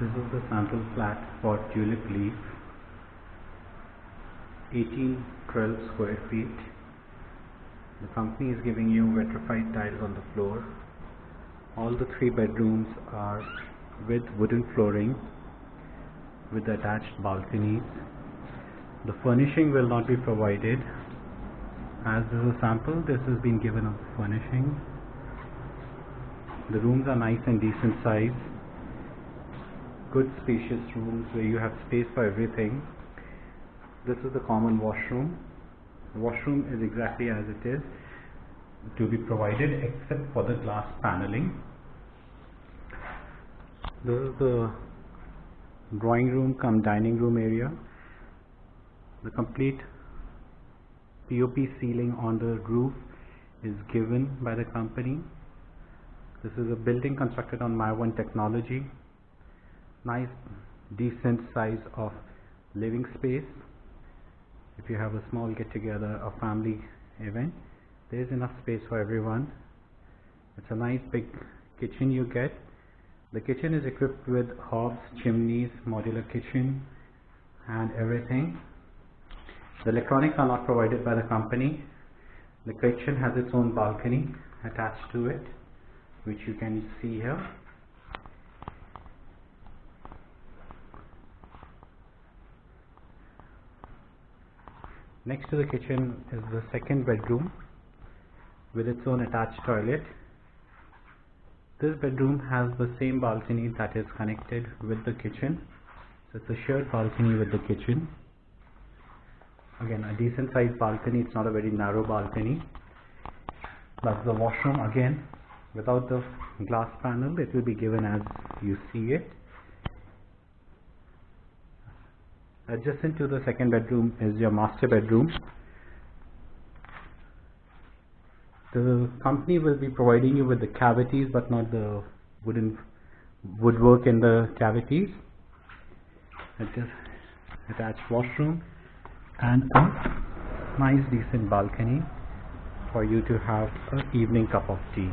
This is the sample flat for Tulip Leaf, 1812 square feet. The company is giving you vitrified tiles on the floor. All the three bedrooms are with wooden flooring with attached balconies. The furnishing will not be provided. As this is a sample, this has been given of furnishing. The rooms are nice and decent size good spacious rooms where you have space for everything. This is the common washroom. The washroom is exactly as it is to be provided except for the glass paneling. This is the drawing room come dining room area. The complete POP ceiling on the roof is given by the company. This is a building constructed on Mivan technology nice decent size of living space. If you have a small get together or family event there is enough space for everyone. It's a nice big kitchen you get. The kitchen is equipped with hobs chimneys modular kitchen and everything. The electronics are not provided by the company. The kitchen has its own balcony attached to it which you can see here Next to the kitchen is the second bedroom with its own attached toilet. This bedroom has the same balcony that is connected with the kitchen. So it's a shared balcony with the kitchen. Again, a decent sized balcony. It's not a very narrow balcony. That's the washroom again. Without the glass panel, it will be given as you see it. Adjacent to the second bedroom is your master bedroom. The company will be providing you with the cavities but not the wooden woodwork in the cavities. Attached washroom and a nice decent balcony for you to have an evening cup of tea